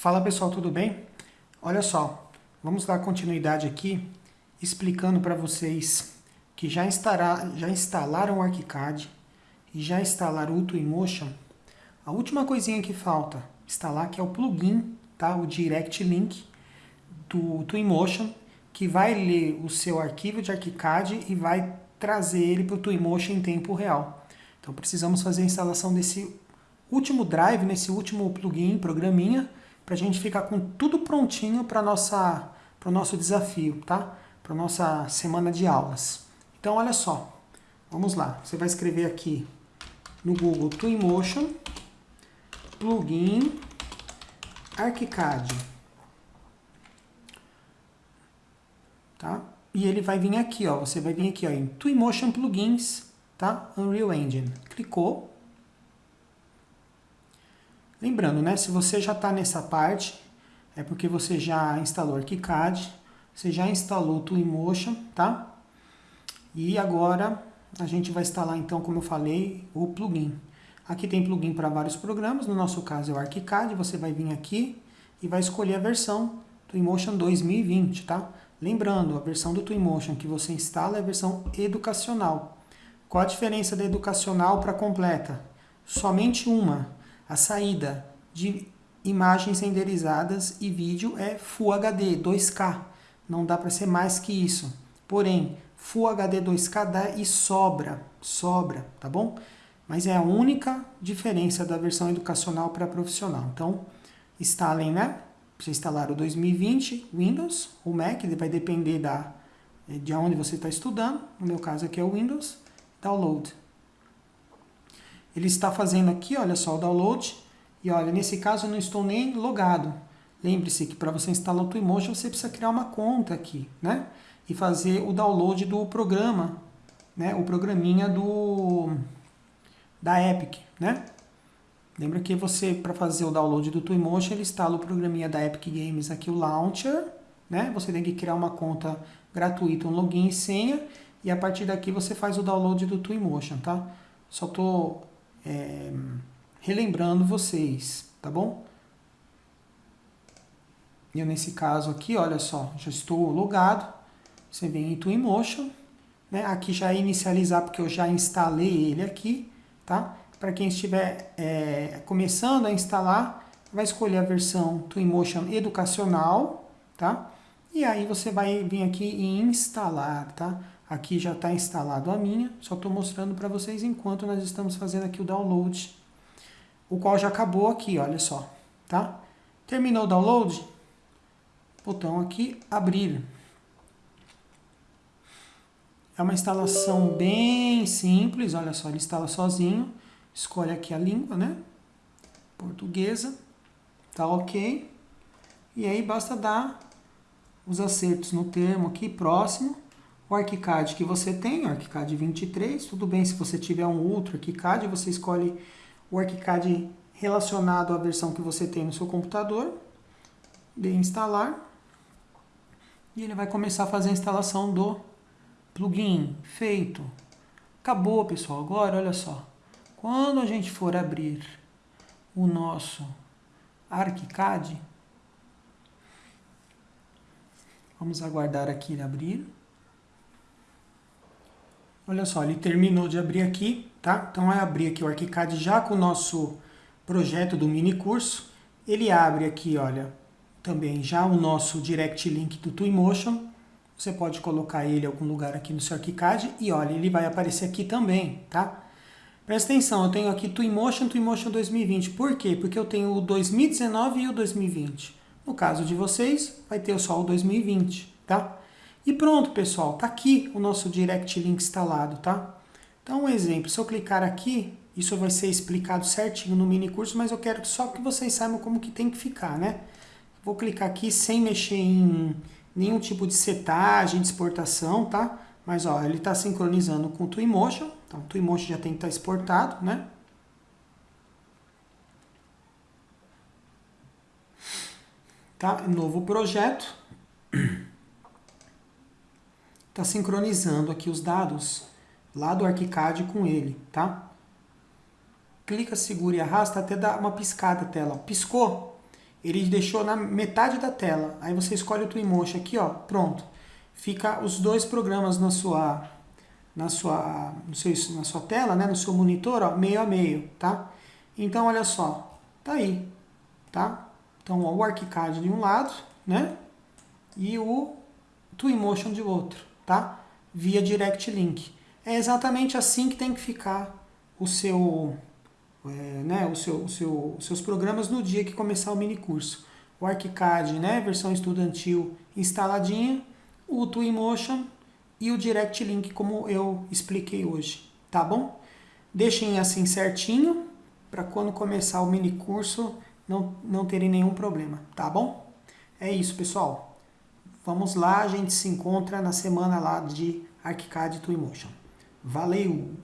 Fala pessoal, tudo bem? Olha só, vamos dar continuidade aqui explicando para vocês que já, instará, já instalaram o ArchiCAD e já instalaram o Twinmotion. A última coisinha que falta instalar que é o plugin, tá? o Direct Link do Twinmotion, que vai ler o seu arquivo de ArchiCAD e vai trazer ele para o Twinmotion em tempo real. Então precisamos fazer a instalação desse último drive, nesse último plugin, programinha, para a gente ficar com tudo prontinho para o nosso desafio, tá? Para a nossa semana de aulas. Então, olha só, vamos lá. Você vai escrever aqui no Google Twinmotion, plugin, ArchiCAD. Tá? E ele vai vir aqui, ó. Você vai vir aqui, ó, em Twinmotion Plugins, tá? Unreal Engine. Clicou, Lembrando, né, se você já está nessa parte, é porque você já instalou ArchiCAD, você já instalou o Twinmotion, tá? E agora a gente vai instalar, então, como eu falei, o plugin. Aqui tem plugin para vários programas, no nosso caso é o ArchiCAD, você vai vir aqui e vai escolher a versão Twinmotion 2020, tá? Lembrando, a versão do Twinmotion que você instala é a versão educacional. Qual a diferença da educacional para completa? Somente uma, a saída de imagens renderizadas e vídeo é Full HD 2K. Não dá para ser mais que isso. Porém, Full HD 2K dá e sobra, sobra, tá bom? Mas é a única diferença da versão educacional para profissional. Então, instalem, né? Você instalar o 2020 Windows, o Mac, vai depender da, de onde você está estudando. No meu caso aqui é o Windows. Download ele está fazendo aqui, olha só, o download. E olha, nesse caso eu não estou nem logado. Lembre-se que para você instalar o Twinmotion você precisa criar uma conta aqui, né? E fazer o download do programa, né? O programinha do da Epic, né? Lembra que você, para fazer o download do Twinmotion, ele instala o programinha da Epic Games aqui, o Launcher, né? Você tem que criar uma conta gratuita, um login e senha, e a partir daqui você faz o download do Twinmotion, tá? Só estou é, relembrando vocês, tá bom? Eu nesse caso aqui, olha só, já estou logado. Você vem em Twinmotion, né? Aqui já é inicializar porque eu já instalei ele aqui, tá? Para quem estiver é, começando a instalar, vai escolher a versão Twinmotion Educacional, tá? E aí você vai vir aqui em instalar, tá? Aqui já está instalado a minha, só estou mostrando para vocês enquanto nós estamos fazendo aqui o download, o qual já acabou aqui, olha só, tá? Terminou o download, botão aqui, abrir. É uma instalação bem simples, olha só, ele instala sozinho. Escolhe aqui a língua, né? Portuguesa, tá ok. E aí basta dar os acertos no termo aqui, próximo o ArchiCAD que você tem, o ArchiCAD 23, tudo bem se você tiver um outro ArchiCAD, você escolhe o ArchiCAD relacionado à versão que você tem no seu computador, de instalar, e ele vai começar a fazer a instalação do plugin, feito. Acabou, pessoal, agora olha só, quando a gente for abrir o nosso ArchiCAD, vamos aguardar aqui ele abrir, Olha só, ele terminou de abrir aqui, tá? Então, vai abrir aqui o ArchiCAD já com o nosso projeto do mini curso. Ele abre aqui, olha, também já o nosso Direct Link do Twinmotion. Você pode colocar ele em algum lugar aqui no seu ArchiCAD e, olha, ele vai aparecer aqui também, tá? Presta atenção, eu tenho aqui Twinmotion, Twinmotion 2020. Por quê? Porque eu tenho o 2019 e o 2020. No caso de vocês, vai ter só o 2020, tá? E pronto, pessoal, tá aqui o nosso Direct Link instalado, tá? Então, um exemplo, se eu clicar aqui, isso vai ser explicado certinho no mini curso, mas eu quero só que vocês saibam como que tem que ficar, né? Vou clicar aqui sem mexer em nenhum tipo de setagem, de exportação, tá? Mas, ó, ele está sincronizando com o Twinmotion, então o Twinmotion já tem que estar tá exportado, né? Tá? Novo projeto está sincronizando aqui os dados lá do ArchiCAD com ele, tá? Clica, segura e arrasta até dar uma piscada a tela. Piscou? ele deixou na metade da tela. Aí você escolhe o Twinmotion aqui, ó, pronto. Fica os dois programas na sua, na sua, no seu, na sua tela, né, no seu monitor, ó, meio a meio, tá? Então, olha só, tá aí, tá? Então, ó, o ArchiCAD de um lado, né? E o Twinmotion de outro, tá? Via Direct Link. É exatamente assim que tem que ficar o seu, é, né, o seu, o seu, os seus programas no dia que começar o mini curso. O ArchiCAD, né, versão estudantil instaladinha, o Twinmotion e o Direct Link como eu expliquei hoje, tá bom? Deixem assim certinho para quando começar o mini curso não, não terem nenhum problema, tá bom? É isso, pessoal. Vamos lá, a gente se encontra na semana lá de ArchiCAD Twinmotion. Valeu!